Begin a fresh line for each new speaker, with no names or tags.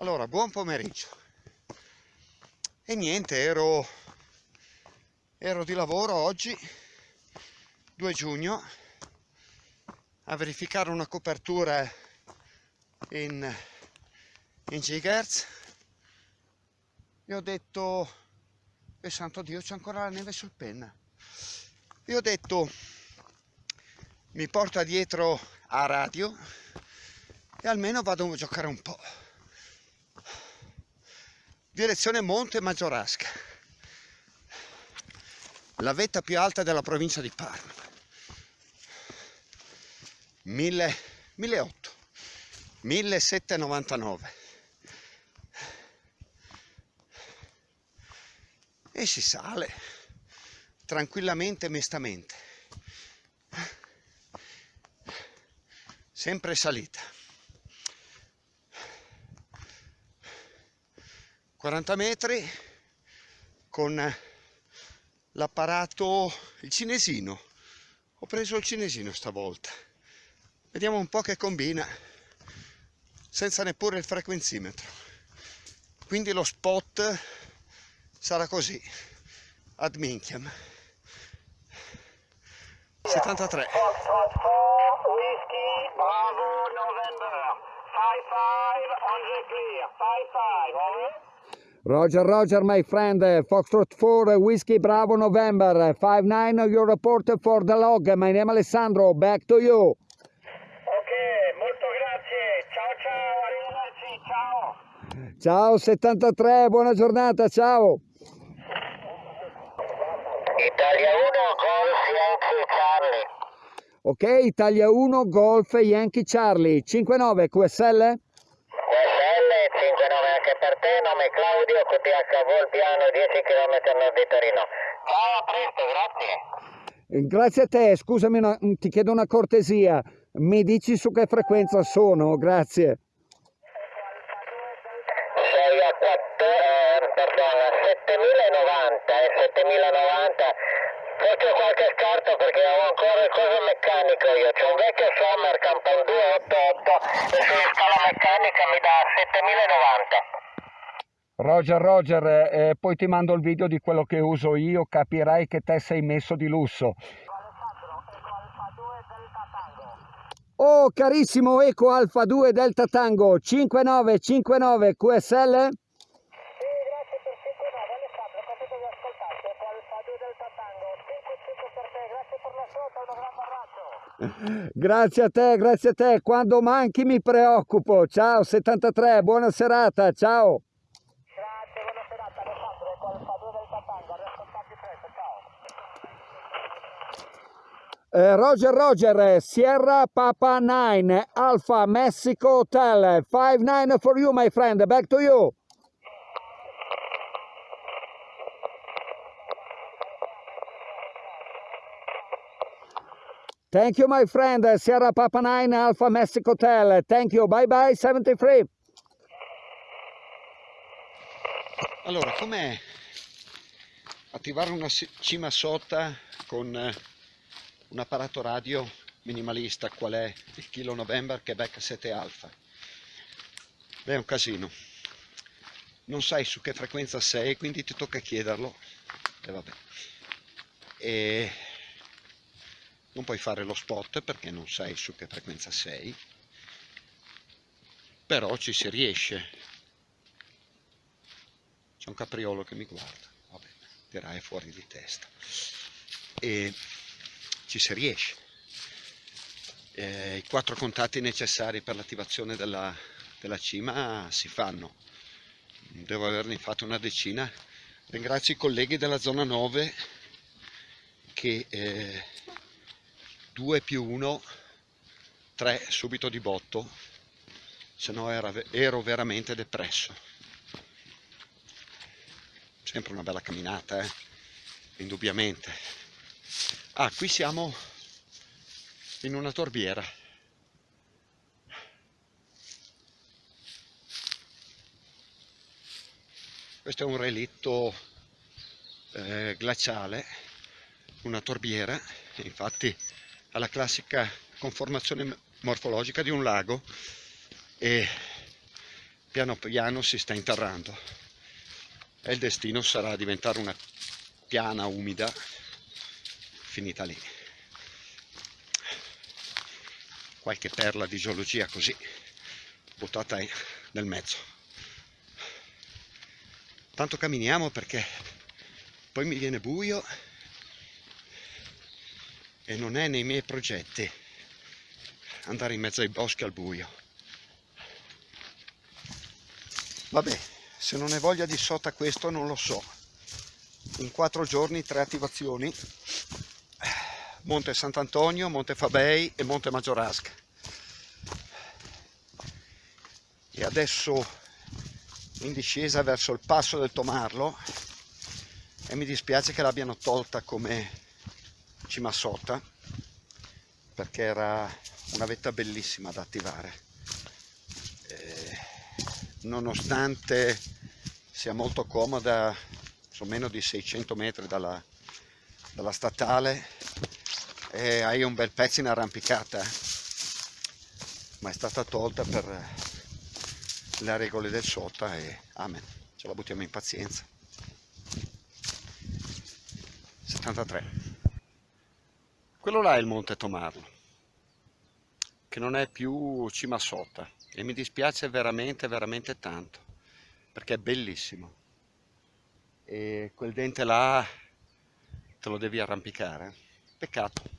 Allora, buon pomeriggio. E niente, ero, ero di lavoro oggi, 2 giugno, a verificare una copertura in, in gigahertz e ho detto, e santo Dio c'è ancora la neve sul penna. E ho detto, mi porta dietro a radio e almeno vado a giocare un po' direzione Monte Maggiorasca, la vetta più alta della provincia di Parma. 1000, 1800, 1799. E si sale tranquillamente e mestamente. Sempre salita. 40 metri con l'apparato, il cinesino. Ho preso il cinesino stavolta. Vediamo un po' che combina senza neppure il frequenzimetro. Quindi lo spot sarà così, ad minchiam. 73.
Whiskey, Bravo, November. 5-5, on the clear. 5-5, over.
Roger, Roger, my friend. Uh, Foxtrot 4, uh, Whiskey Bravo November. 5-9, your report for the log. My name Alessandro, back to you.
Ok, molto grazie. Ciao ciao, arrivederci, ciao.
Ciao 73, buona giornata, ciao.
Italia 1, Golf Yankee Charlie.
Ok, Italia 1, Golf Yankee Charlie. 5-9, QSL?
QSL 59 anche per te, nome Claudio, QTH Volpiano, 10 km a nord di Torino. Ciao, a presto, grazie.
Eh, Grazie a te, scusami, una- ti chiedo una cortesia. Mi dici su che frequenza sono? Grazie.
Sei a 4, eh, perdona, 7090 e 7090. Faccio qualche scarto perché ho ancora il coso meccanico io. C'ho un vecchio Sommer Campan 288 e sulla scala meccanica mi dà 7090.
Roger, Roger, eh, poi ti mando il video di quello che uso io, capirai che te sei messo di lusso. Oh, carissimo Eco Alfa 2 Delta Tango 5959 QSL?
Sì, grazie per 59 Alessandro, capito di ascoltarti. Ecco Alfa 2 Delta Tango, 55 per te, grazie per l'ascolto, un grande abbraccio.
Grazie a te, grazie a te. Quando manchi mi preoccupo. Ciao 73, buona serata, ciao.
Grazie, buona serata Alessandro, ecco Alfa 2 Delta Tango, a riascoltarti presto, ciao.
Eh, Roger, Roger, eh, Sierra Papa 9, Alpha Mexico Hotel, 5-9 for you my friend, back to you. Thank you my friend, eh, Sierra Papa 9, Alpha Mexico Hotel, thank you, bye bye 73.
Allora, com'è attivare una cima sota con eh, un apparato radio minimalista qual è il Kilo November Quebec 7 Alpha? Beh, è un casino. Non sai su che frequenza sei, quindi ti tocca chiederlo. E vabbè. E non puoi fare lo spot perché non sai su che frequenza sei. Però ci si riesce. C'è un capriolo che mi guarda, vabbè, dirà è fuori di testa. E ci si riesce. Eh, I quattro contatti necessari per l'attivazione della, della cima si fanno. Devo averne fatto una decina. Ringrazio i colleghi della zona 9 che eh, 2 più 1, 3 subito di botto, se no ero veramente depresso sempre una bella camminata, eh? indubbiamente. Ah, qui siamo in una torbiera. Questo è un relitto eh, glaciale, una torbiera, infatti ha la classica conformazione morfologica di un lago e piano piano si sta interrando e il destino sarà diventare una piana umida finita lì. Qualche perla di geologia così buttata nel mezzo. Tanto camminiamo perché poi mi viene buio e non è nei miei progetti andare in mezzo ai boschi al buio. Vabbè se non hai voglia di sota questo non lo so. In quattro giorni tre attivazioni Monte Sant'Antonio, Monte Fabei e Monte Maggiorasca. E adesso in discesa verso il passo del Tomarlo e mi dispiace che l'abbiano tolta come cima sota perché era una vetta bellissima da attivare. Eh, nonostante sia molto comoda sono meno di 600 metri dalla, dalla statale e hai un bel pezzo in arrampicata. Ma è stata tolta per le regole del sota e amen. Ce la buttiamo in pazienza. 73 quello là è il monte Tomarlo che non è più cima sota e mi dispiace veramente veramente tanto perché è bellissimo. E quel dente là te lo devi arrampicare peccato